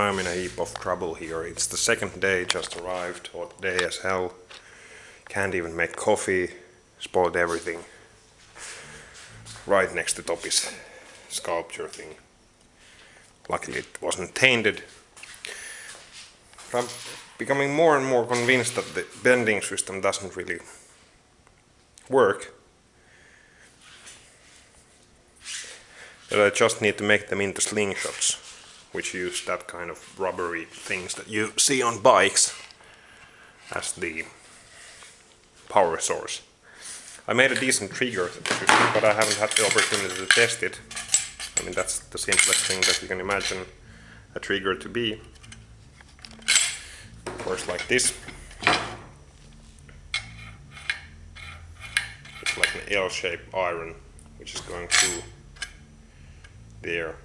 time in a heap of trouble here. It's the second day, just arrived, hot day as hell. Can't even make coffee, spoiled everything. Right next to Topi's sculpture thing. Luckily it wasn't tainted. I'm becoming more and more convinced that the bending system doesn't really work. That I just need to make them into slingshots, which use that kind of rubbery things that you see on bikes as the power source. I made a decent trigger but I haven't had the opportunity to test it. I mean, that's the simplest thing that you can imagine a trigger to be. Works like this. It's like an L-shaped iron, which is going through there.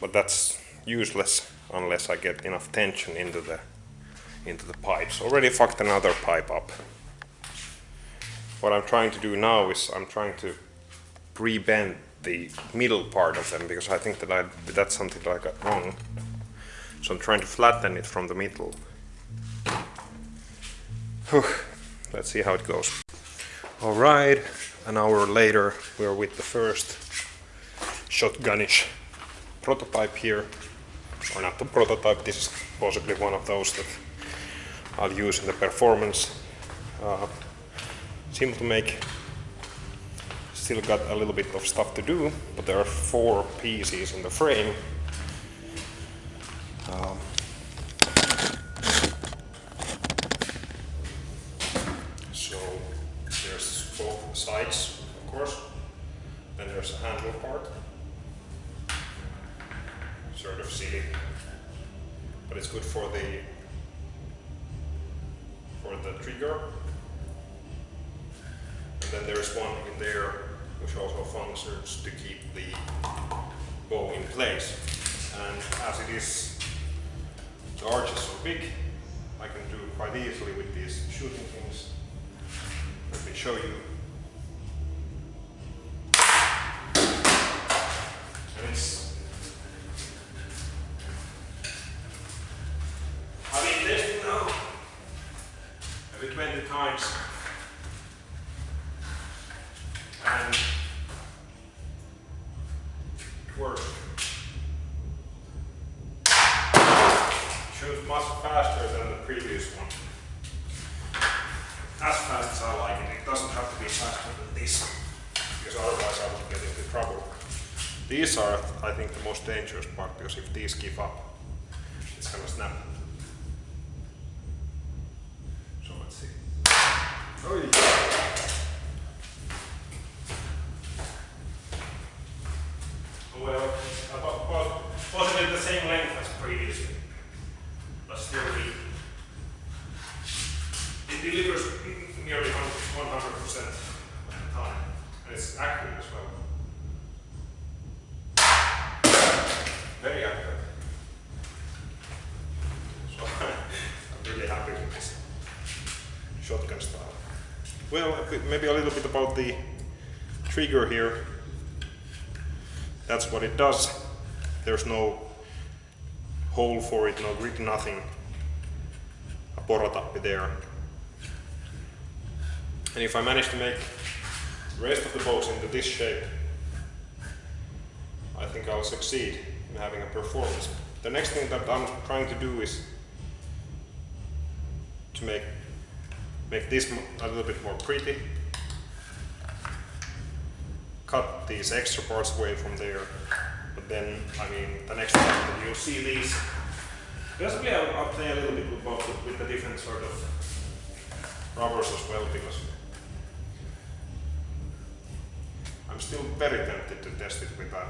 But that's useless unless I get enough tension into the into the pipes. Already fucked another pipe up. What I'm trying to do now is I'm trying to pre-bend the middle part of them because I think that I, that's something that I got wrong. So I'm trying to flatten it from the middle. Whew. Let's see how it goes. Alright, an hour later we're with the first shotgunish prototype here. Or not the prototype, this is possibly one of those that I'll use in the performance. Uh, simple to make. Still got a little bit of stuff to do, but there are four pieces in the frame. Um, so there's both sides, of course. Then there's a handle part. Sort of silly, but it's good for the for the trigger. And then there's one in there which also functions to keep the bow in place. And as it is, the arch is so big, I can do quite easily with these shooting things. Let me show you. And it's I've been testing now 20 times and it works. Shoots much faster than the previous one. As fast as I like it, it doesn't have to be faster than this, because otherwise I would get into trouble. These are, I think, the most dangerous part, because if these give up, it's gonna snap. So let's see. Oh, well, about, well, possibly the same length as previously, but still the, it delivers nearly 100% of the time, and it's accurate as well. Very accurate. So I'm really happy with this shotgun style. Well, maybe a little bit about the trigger here. That's what it does. There's no hole for it, no grip, nothing. A porotappi there. And if I manage to make the rest of the bows into this shape, I think I'll succeed in having a performance. The next thing that I'm trying to do is to make make this a little bit more pretty. Cut these extra parts away from there. But then, I mean, the next time that you'll see these, I'll, I'll play a little bit with, both, with the different sort of rubbers as well because I'm still very tempted to test it with a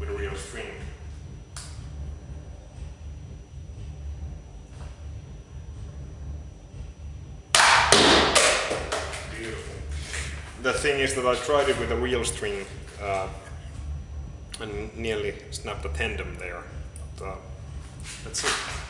with a real string. The thing is that I tried it with a real string uh, and nearly snapped a tendon there. But, uh, let's see.